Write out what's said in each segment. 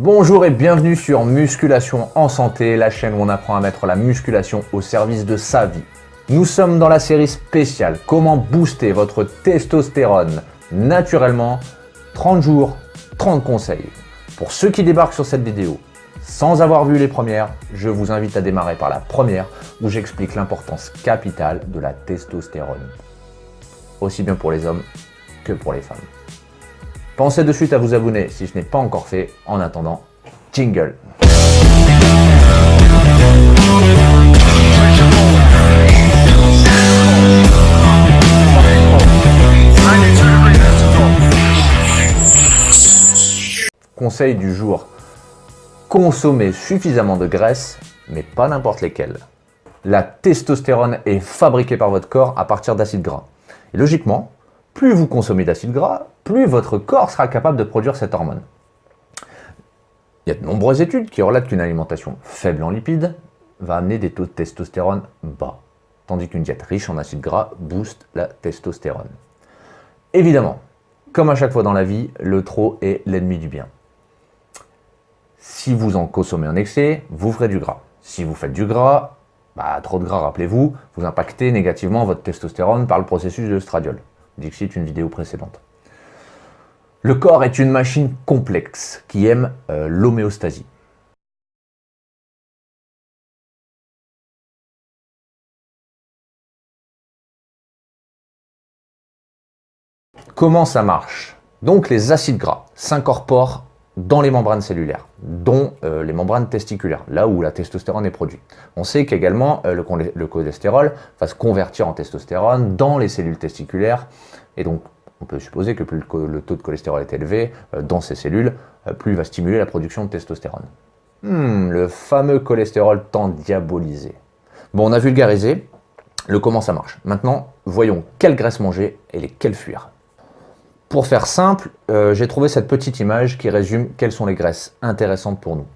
Bonjour et bienvenue sur Musculation en santé, la chaîne où on apprend à mettre la musculation au service de sa vie. Nous sommes dans la série spéciale Comment booster votre testostérone? Naturellement 30 jours, 30 conseils. Pour ceux qui débarquent sur cette vidéo sans avoir vu les premières, je vous invite à démarrer par la première où j'explique l'importance capitale de la testostérone. Aussi bien pour les hommes que pour les femmes. Pensez de suite à vous abonner si ce n'est pas encore fait. En attendant, jingle Conseil du jour. Consommez suffisamment de graisse, mais pas n'importe lesquelles. La testostérone est fabriquée par votre corps à partir d'acides gras. Et logiquement, plus vous consommez d'acides gras, plus votre corps sera capable de produire cette hormone. Il y a de nombreuses études qui relatent qu'une alimentation faible en lipides va amener des taux de testostérone bas, tandis qu'une diète riche en acides gras booste la testostérone. Évidemment, comme à chaque fois dans la vie, le trop est l'ennemi du bien. Si vous en consommez en excès, vous ferez du gras. Si vous faites du gras, bah, trop de gras, rappelez-vous, vous impactez négativement votre testostérone par le processus de stradiol. Dixit une vidéo précédente. Le corps est une machine complexe qui aime euh, l'homéostasie. Comment ça marche? Donc les acides gras s'incorporent dans les membranes cellulaires, dont euh, les membranes testiculaires, là où la testostérone est produite. On sait qu'également euh, le, cholestérol va se convertir en testostérone dans les cellules testiculaires, et donc on peut supposer que plus le, taux de cholestérol est élevé euh, dans ces cellules, plus il va stimuler la production de testostérone. Hmm, le fameux cholestérol tant diabolisé. Bon, on a vulgarisé le comment ça marche. Maintenant, voyons quelle graisse manger et lesquelles fuir. Pour faire simple, euh, j'ai trouvé cette petite image qui résume quelles sont les graisses intéressantes pour nous.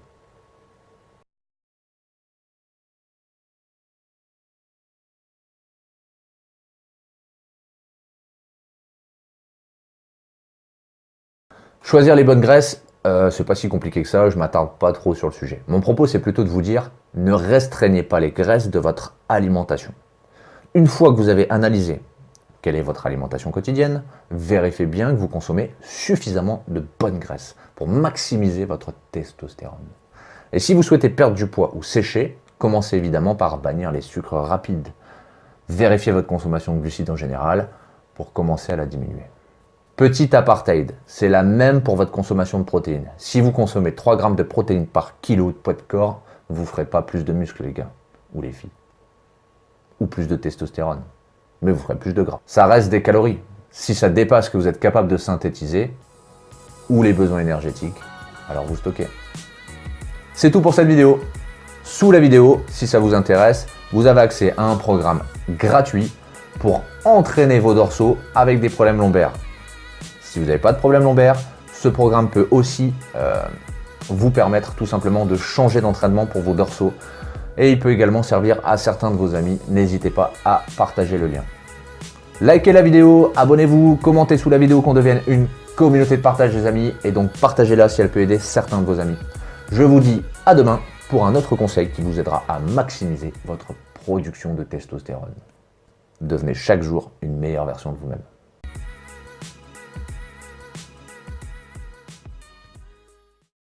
Choisir les bonnes graisses, euh, c'est pas si compliqué que ça, je m'attarde pas trop sur le sujet. Mon propos, c'est plutôt de vous dire, ne restreignez pas les graisses de votre alimentation. Une fois que vous avez analysé quelle est votre alimentation quotidienne, vérifiez bien que vous consommez suffisamment de bonnes graisses pour maximiser votre testostérone. Et si vous souhaitez perdre du poids ou sécher, commencez évidemment par bannir les sucres rapides. Vérifiez votre consommation de glucides en général pour commencer à la diminuer. Petit apartheid, c'est la même pour votre consommation de protéines. Si vous consommez 3 grammes de protéines par kilo de poids de corps, vous ne ferez pas plus de muscles les gars, ou les filles, ou plus de testostérone mais vous ferez plus de gras. Ça reste des calories. Si ça dépasse ce que vous êtes capable de synthétiser, ou les besoins énergétiques, alors vous stockez. C'est tout pour cette vidéo. Sous la vidéo, si ça vous intéresse, vous avez accès à un programme gratuit pour entraîner vos dorsaux avec des problèmes lombaires. Si vous n'avez pas de problème lombaire, ce programme peut aussi euh, vous permettre tout simplement de changer d'entraînement pour vos dorsaux et il peut également servir à certains de vos amis. N'hésitez pas à partager le lien. Likez la vidéo, abonnez-vous, commentez sous la vidéo qu'on devienne une communauté de partage des amis et donc partagez-la si elle peut aider certains de vos amis. Je vous dis à demain pour un autre conseil qui vous aidera à maximiser votre production de testostérone. Devenez chaque jour une meilleure version de vous-même.